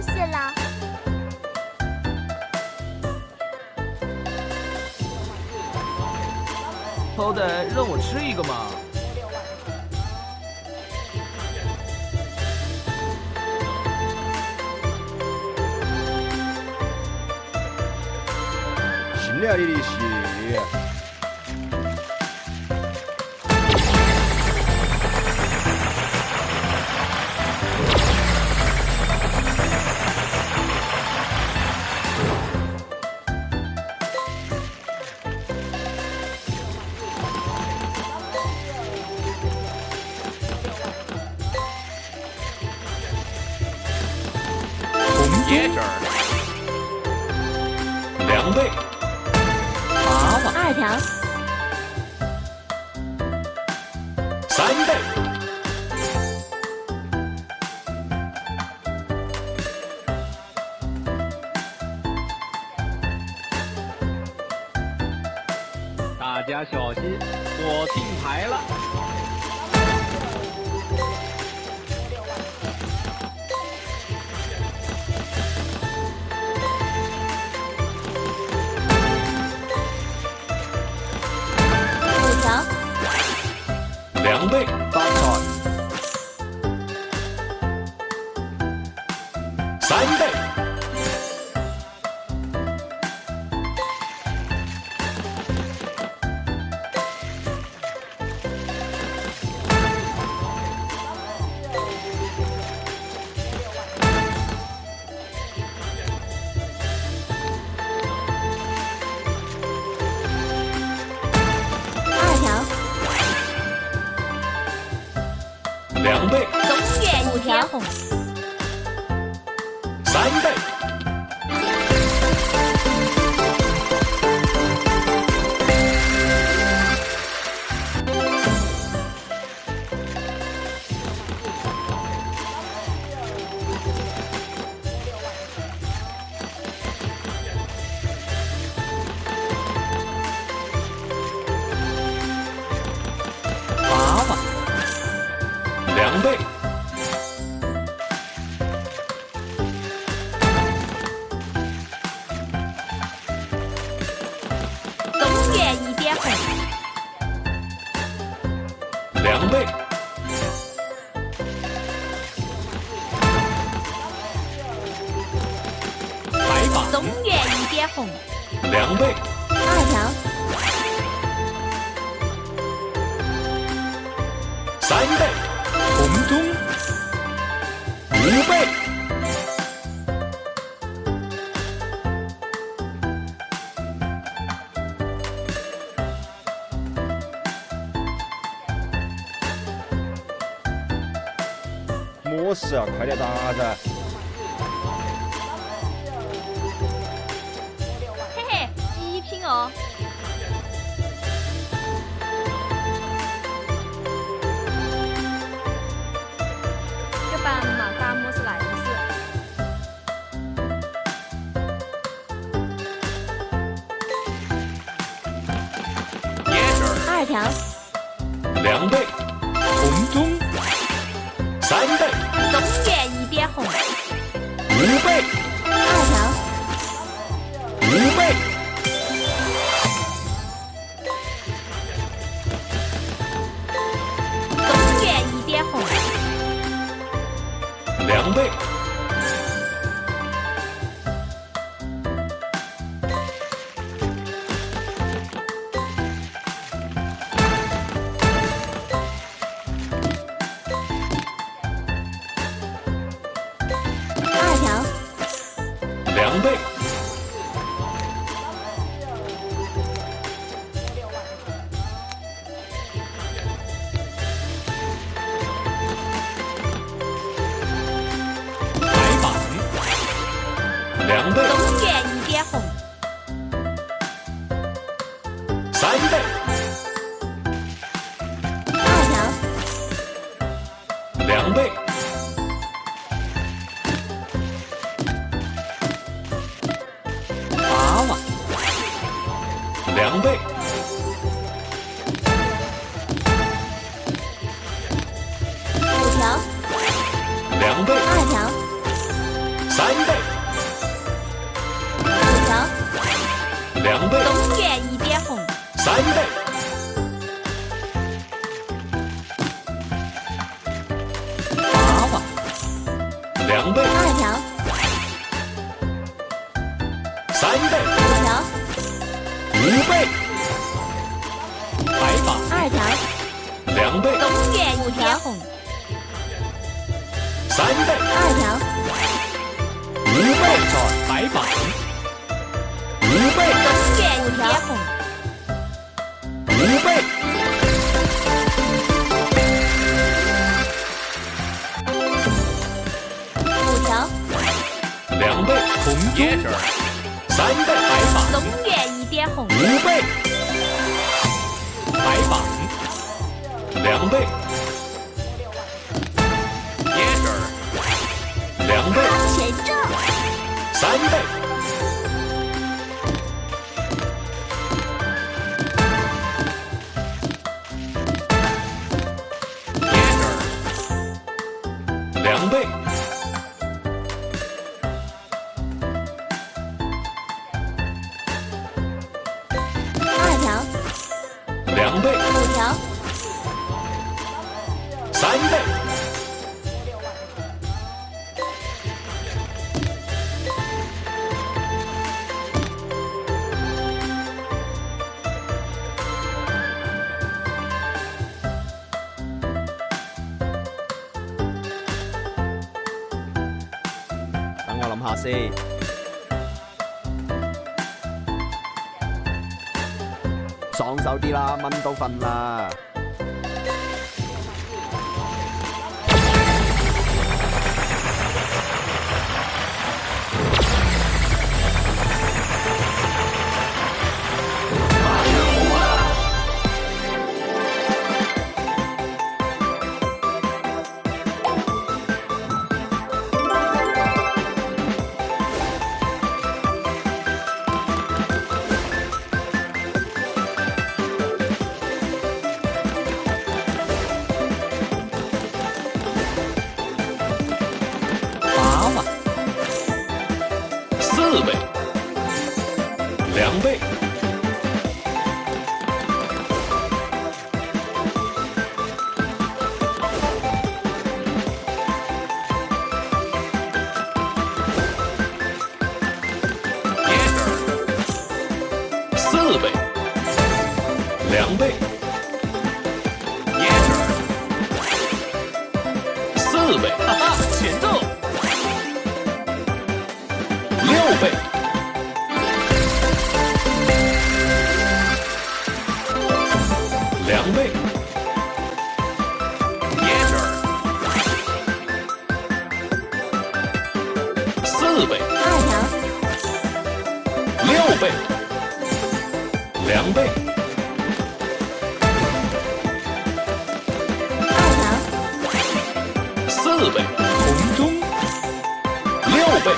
谢啦好歹让我吃一个嘛。行了一粒血息。椰汁儿，两倍，娃娃二条，三倍，大家小心，我定牌了。三倍，娃中原一点红，两倍，白马，中原一点红，两倍，二条，三倍，红中，五倍，么事啊？快点打噻！嘿嘿，极品哦。这班嘛，打么是来事？椰汁儿，二条，两倍，三两倍，二条，三倍，五条，五倍，白榜二条，两倍，东岳五条，红，三倍，二条，五倍，白榜五倍，东园一点红，五倍，两倍，红中三倍，白榜永远一点红，五倍，白榜两倍，两倍，前正，三倍，三倍，等我諗下先。爽手啲啦，蚊都瞓啦。四倍，两倍，四倍，两倍，倍，两倍，四倍，二条，六倍，两倍，二条，四倍，红中。六倍，